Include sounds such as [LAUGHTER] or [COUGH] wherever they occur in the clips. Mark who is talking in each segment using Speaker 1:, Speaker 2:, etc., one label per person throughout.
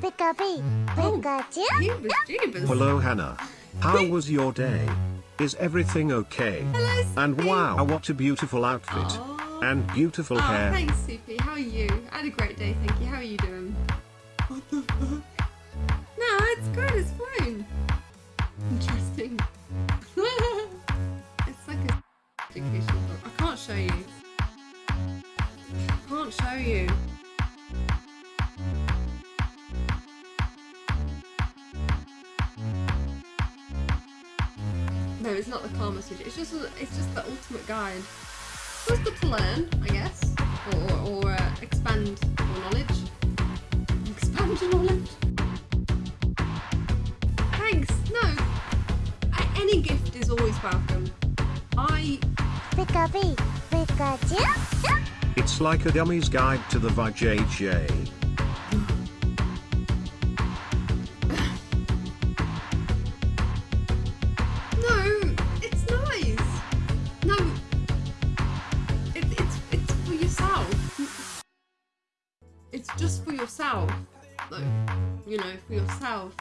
Speaker 1: Pika-bee, Pikachu.
Speaker 2: Jeebus.
Speaker 3: Oh, Hello Hannah. How was your day? Is everything okay?
Speaker 2: Hello,
Speaker 3: And wow, what a beautiful outfit.
Speaker 2: Aw.
Speaker 3: And beautiful
Speaker 2: Oh,
Speaker 3: hair.
Speaker 2: thanks, Sophie. How are you? I had a great day, thank you. How are you doing? What the fuck? No, it's good. It's fine. Interesting. [LAUGHS] it's like a educational book. I can't show you. I can't show you. No, it's not the Kama Sutra. It's just it's just the ultimate guide. It's good to learn, I guess, or or, or uh, expand your knowledge. Expand your knowledge. Thanks. No, A- any gift is always welcome. I
Speaker 1: Pika-bee, Pikachu.
Speaker 3: It's like a dummy's guide to the VJJ.
Speaker 2: You know, for yourself.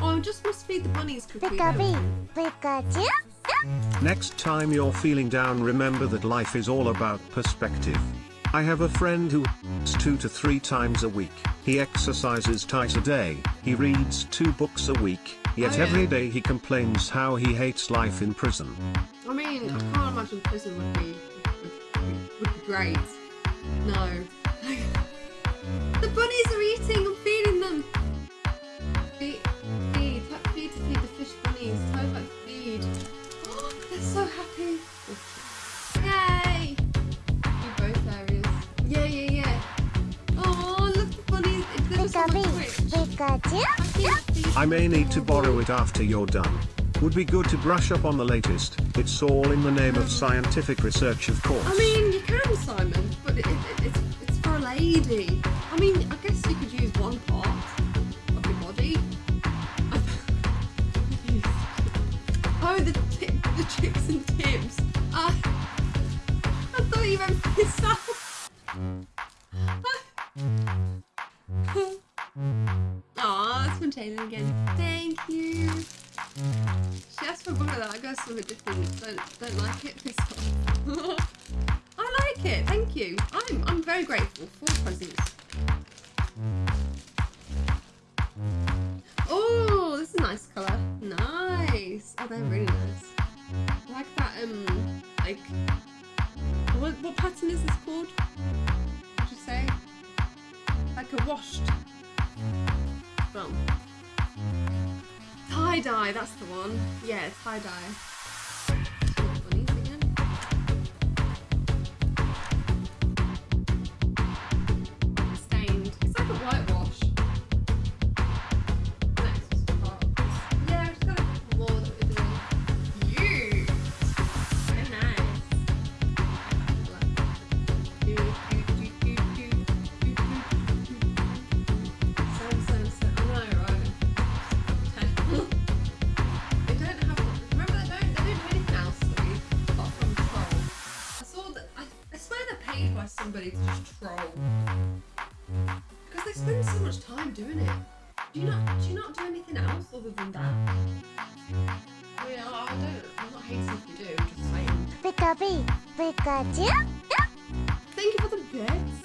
Speaker 2: Oh, I just must feed the bunnies quickly.
Speaker 1: Pikachu.
Speaker 3: Next time you're feeling down remember that life is all about perspective. I have a friend who eats two to three times a week. He exercises twice a day. He reads two books a week. Yet
Speaker 2: Oh, yeah.
Speaker 3: every day he complains how he hates life in prison.
Speaker 2: I mean, I can't imagine prison would be would, would be great. No. [LAUGHS] the bunnies are eating.
Speaker 3: I may need to borrow it after you're done. Would be good to brush up on the latest. It's all in the name of scientific research of course.
Speaker 2: I mean, you can, Simon, but it, it, it's it's for a lady. I mean, I guess you could use one part of your body. [LAUGHS] oh, the the chicks and tips. Ah, I thought you meant [LAUGHS] for yourself. Again. Thank you. She asked for book like that. I got something different. Don't, don't like it. [LAUGHS] I like it. Thank you. I'm I'm very grateful for presents. Oh, this is a nice colour. Nice. Oh, they're really nice. I like that. Um, like what what pattern is this called? Would you say? Like a washed. Well. Tie dye, that's the one. Yeah, tie Do you not? Do you not do anything else other than that? I mean, I, I don't. I'm not hating if you do. I'm just saying.
Speaker 1: Pika-bee, Pikachu.
Speaker 2: Thank you for the bits.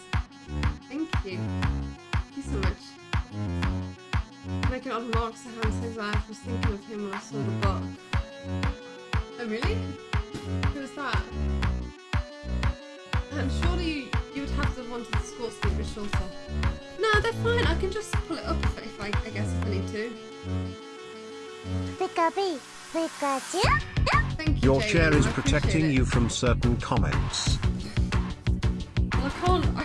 Speaker 2: Thank you. Thank you so much. Making odd remarks to Hans says I was thinking of him when I saw the book. Oh really? Who was that? And surely you, you would have to have wanted the skirts to be a bit shorter. No, they're fine. I can just pull it up if, if I, I guess if I need to.
Speaker 1: Pikachu.
Speaker 2: Thank you.
Speaker 3: Your
Speaker 2: Jalen,
Speaker 3: chair is protecting
Speaker 2: it.
Speaker 3: you from certain comments.
Speaker 2: Well, I can't. I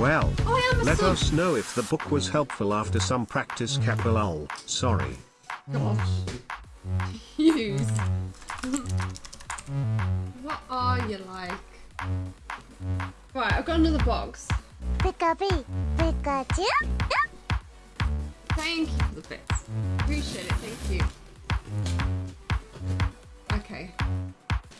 Speaker 3: Well,
Speaker 2: Oh, I am a
Speaker 3: let us know if the book was helpful after some practice capital. Sorry.
Speaker 2: Gosh. Use. [LAUGHS] what are you like? Right, I've got another box.
Speaker 1: Pikachu, Pikachu.
Speaker 2: Thank you for the bits. Appreciate it, thank you. Okay.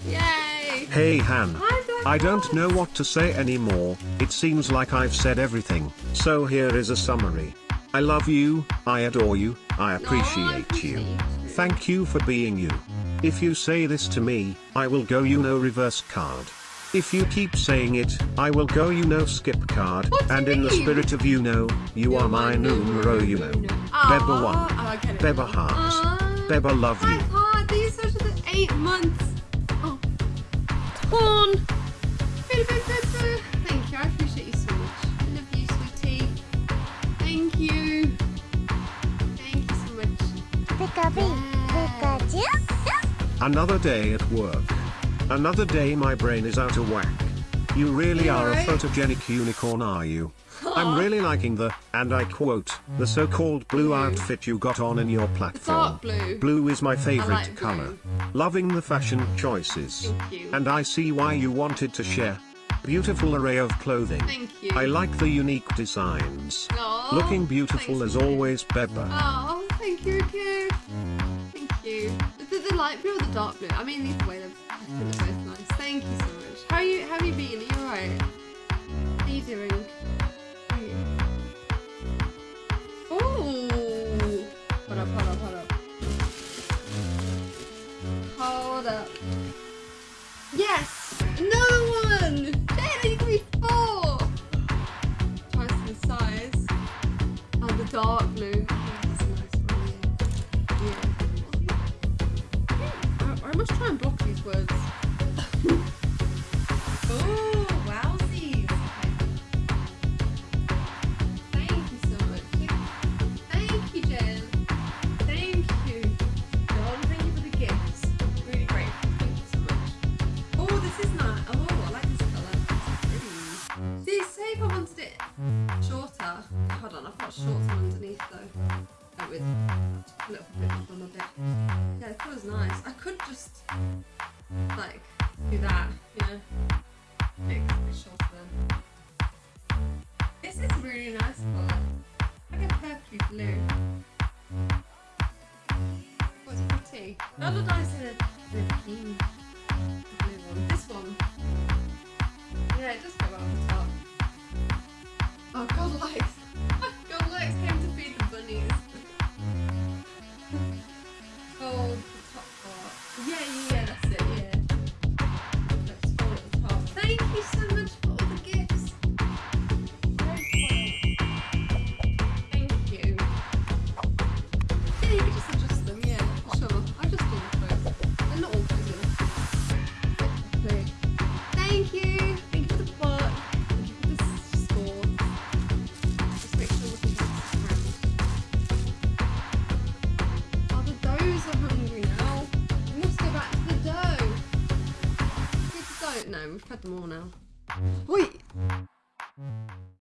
Speaker 2: Yay!
Speaker 3: Hey Han.
Speaker 2: Hi, Black
Speaker 3: I don't know what to say anymore, it seems like I've said everything. So here is a summary. I love you, I adore you, I appreciate you. Thank you for being you. If you say this to me, I will go you no reverse card. If you keep saying it, I will go you no skip card.
Speaker 2: What do
Speaker 3: and in the spirit of you know, you are my numero you know. Beba ah, one.
Speaker 2: Oh,
Speaker 3: Beba hearts.
Speaker 2: Aw. Ah.
Speaker 3: Beba love you.
Speaker 2: these are the eight months. Oh. Torn. Boo, boo, boo, boo. Thank you, I appreciate you so much. I love you, sweetie. Thank you. Thank you so much.
Speaker 1: Pikachu, Pikachu.
Speaker 3: Another day at work. Another day my brain is out of whack. You really
Speaker 2: You
Speaker 3: are a photogenic unicorn are you?
Speaker 2: Aw.
Speaker 3: I'm really liking the, and I quote, the so-called blue
Speaker 2: Blue.
Speaker 3: outfit you got on in your platform.
Speaker 2: dark blue.
Speaker 3: Blue is my favorite
Speaker 2: like
Speaker 3: color. Loving the fashion choices.
Speaker 2: Thank you.
Speaker 3: And I see why you wanted to share. Beautiful array of clothing.
Speaker 2: Thank you.
Speaker 3: I like the unique designs.
Speaker 2: Aw,
Speaker 3: Looking beautiful as always, Beba.
Speaker 2: Oh, thank you, Ricky. Thank you. The, the light blue or the dark blue? I mean, either way, they're, I think they're both nice. Thank you so much. How are you? How have you been? Are you alright? How are you doing? How are you? Ooh. Hold up, hold up, hold up. Hold up. Yes! Dark blue. That's nice yeah. Yeah. I, I must try and block these words. [LAUGHS] oh, wowsies. Thank you so much. Thank you, Jen. Thank you. John, thank you for the gifts. Really great. Thank you so much. Oh, this is nice. Oh, I like this colour. It's pretty. See, say if I wanted shorter. Hold on, I've got shorts on underneath though. Uh, with a little bit up on my bit. Yeah, the colour's nice. I could just like do that, you know. Make it a bit shorter then. This is really nice colour. Like a purpley blue. It's pretty. Not a nice We've had them all now. Wait.